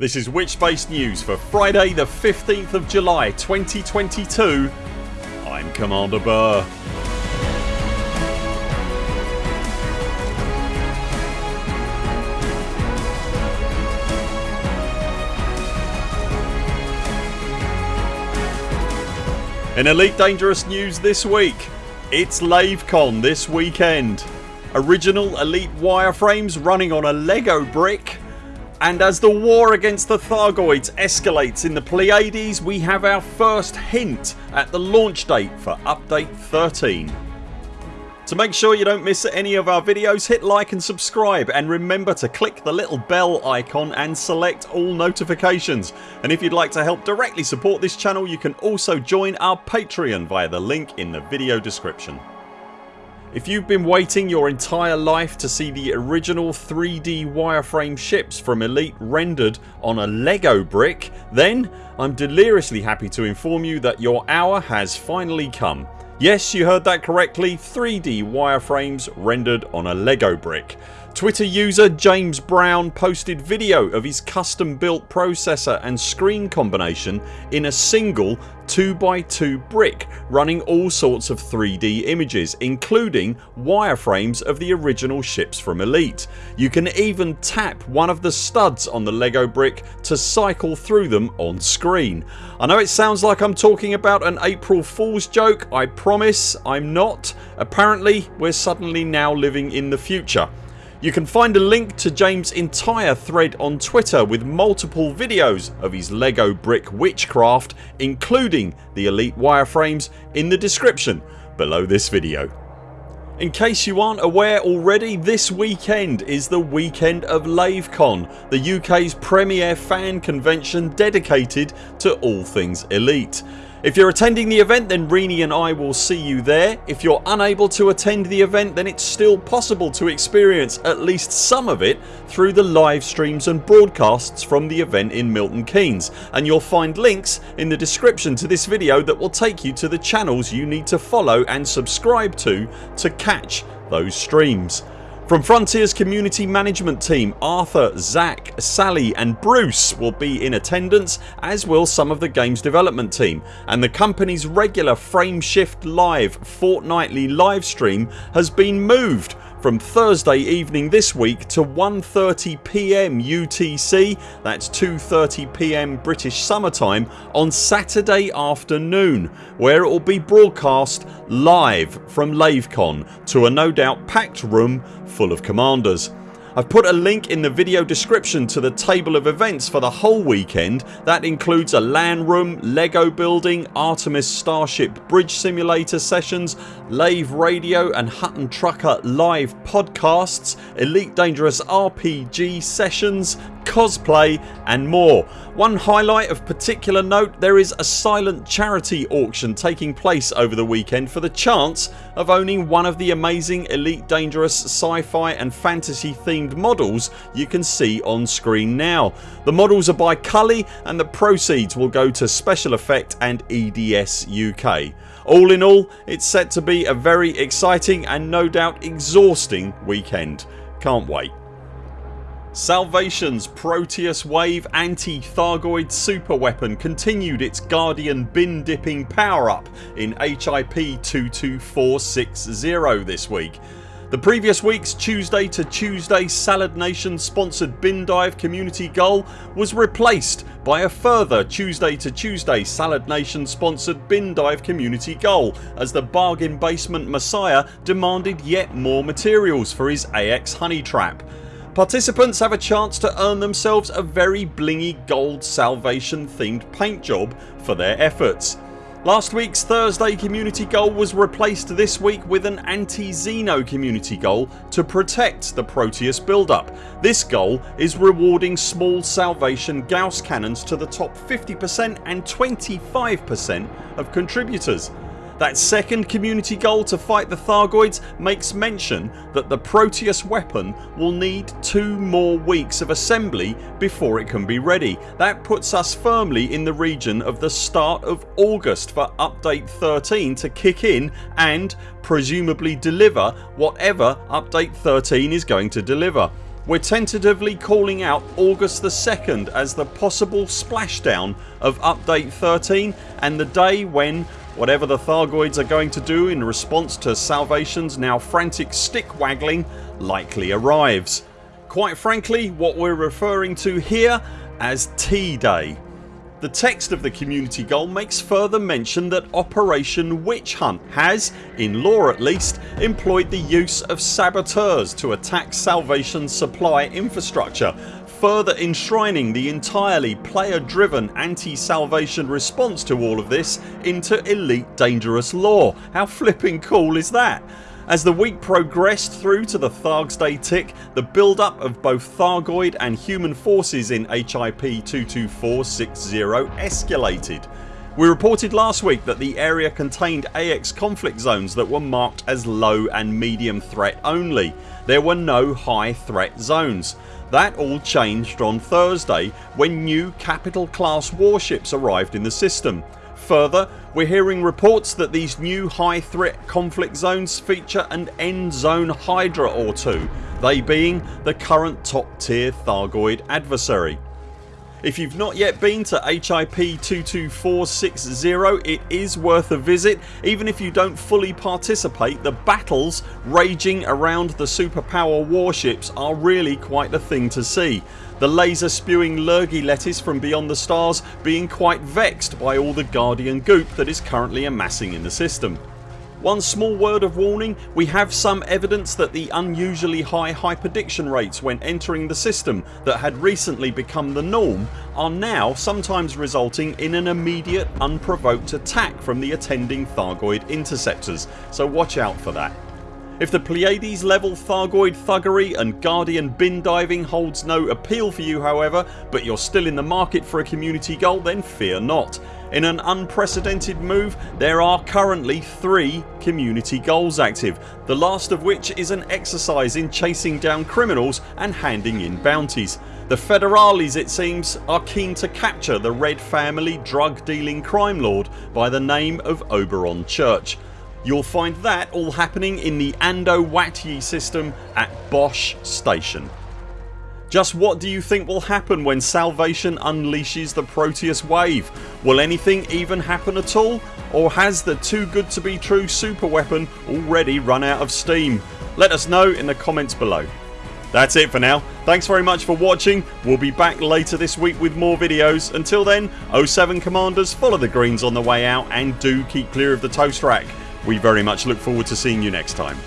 This is Witchbase News for Friday the 15th of July 2022 I'm Commander Burr. In Elite Dangerous news this week it's LaveCon this weekend. Original Elite wireframes running on a Lego brick and as the war against the Thargoids escalates in the Pleiades we have our first hint at the launch date for update 13. To make sure you don't miss any of our videos hit like and subscribe and remember to click the little bell icon and select all notifications and if you'd like to help directly support this channel you can also join our Patreon via the link in the video description. If you've been waiting your entire life to see the original 3D wireframe ships from Elite rendered on a Lego brick then I'm deliriously happy to inform you that your hour has finally come Yes you heard that correctly 3D wireframes rendered on a Lego brick. Twitter user James Brown posted video of his custom built processor and screen combination in a single 2x2 brick running all sorts of 3D images including wireframes of the original ships from Elite. You can even tap one of the studs on the Lego brick to cycle through them on screen. I know it sounds like I'm talking about an April Fools joke. I promise I'm not. Apparently we're suddenly now living in the future. You can find a link to James entire thread on Twitter with multiple videos of his Lego brick witchcraft including the elite wireframes in the description below this video. In case you aren't aware already this weekend is the weekend of LaveCon the UK's premier fan convention dedicated to all things elite. If you're attending the event then Rini and I will see you there. If you're unable to attend the event then it's still possible to experience at least some of it through the live streams and broadcasts from the event in Milton Keynes and you'll find links in the description to this video that will take you to the channels you need to follow and subscribe to to catch those streams. From Frontiers community management team Arthur, Zach, Sally and Bruce will be in attendance as will some of the games development team. And the company's regular Frameshift Live fortnightly livestream has been moved from Thursday evening this week to 1.30pm UTC that's 2.30pm British summertime on Saturday afternoon where it will be broadcast live from LaveCon to a no doubt packed room full of commanders. I've put a link in the video description to the table of events for the whole weekend. That includes a LAN room, LEGO building, Artemis Starship bridge simulator sessions, Lave radio and Hutton Trucker live podcasts, Elite Dangerous RPG sessions, cosplay and more. One highlight of particular note there is a silent charity auction taking place over the weekend for the chance of owning one of the amazing Elite Dangerous sci-fi and fantasy themed models you can see on screen now. The models are by Cully and the proceeds will go to Special Effect and EDS UK. All in all it's set to be a very exciting and no doubt exhausting weekend. Can't wait. Salvation's Proteus Wave anti-Thargoid superweapon continued its Guardian bin dipping power up in HIP 22460 this week. The previous weeks Tuesday to Tuesday Salad Nation sponsored bin dive community goal was replaced by a further Tuesday to Tuesday Salad Nation sponsored bin dive community goal as the bargain basement messiah demanded yet more materials for his AX honey trap. Participants have a chance to earn themselves a very blingy gold salvation themed paint job for their efforts. Last weeks Thursday community goal was replaced this week with an anti-Xeno community goal to protect the Proteus build up. This goal is rewarding small salvation Gauss cannons to the top 50% and 25% of contributors. That second community goal to fight the Thargoids makes mention that the Proteus weapon will need two more weeks of assembly before it can be ready. That puts us firmly in the region of the start of August for update 13 to kick in and presumably deliver whatever update 13 is going to deliver. We're tentatively calling out August the 2nd as the possible splashdown of update 13 and the day when whatever the Thargoids are going to do in response to Salvation's now frantic stick waggling likely arrives. Quite frankly what we're referring to here as T-Day. The text of the community goal makes further mention that Operation Witch Hunt has, in lore at least, employed the use of saboteurs to attack Salvation's supply infrastructure further enshrining the entirely player driven anti-salvation response to all of this into Elite Dangerous lore. How flipping cool is that? As the week progressed through to the Thargs Day tick the build up of both Thargoid and human forces in HIP 22460 escalated. We reported last week that the area contained AX conflict zones that were marked as low and medium threat only. There were no high threat zones. That all changed on Thursday when new capital class warships arrived in the system. Further we're hearing reports that these new high threat conflict zones feature an end zone Hydra or two, they being the current top tier Thargoid adversary. If you've not yet been to HIP 22460 it is worth a visit. Even if you don't fully participate the battles raging around the superpower warships are really quite the thing to see. The laser spewing Lurgy lettuce from beyond the stars being quite vexed by all the Guardian goop that is currently amassing in the system. One small word of warning we have some evidence that the unusually high hyperdiction rates when entering the system that had recently become the norm are now sometimes resulting in an immediate unprovoked attack from the attending Thargoid interceptors so watch out for that. If the Pleiades level Thargoid thuggery and Guardian bin diving holds no appeal for you however but you're still in the market for a community goal then fear not. In an unprecedented move there are currently 3 community goals active the last of which is an exercise in chasing down criminals and handing in bounties. The Federales it seems are keen to capture the Red family drug dealing crime lord by the name of Oberon Church. You'll find that all happening in the Ando system at Bosch Station. Just what do you think will happen when Salvation unleashes the Proteus wave? Will anything even happen at all? Or has the too good to be true super weapon already run out of steam? Let us know in the comments below. That's it for now. Thanks very much for watching. We'll be back later this week with more videos. Until then 0 7 CMDRs follow the greens on the way out and do keep clear of the toast rack. We very much look forward to seeing you next time.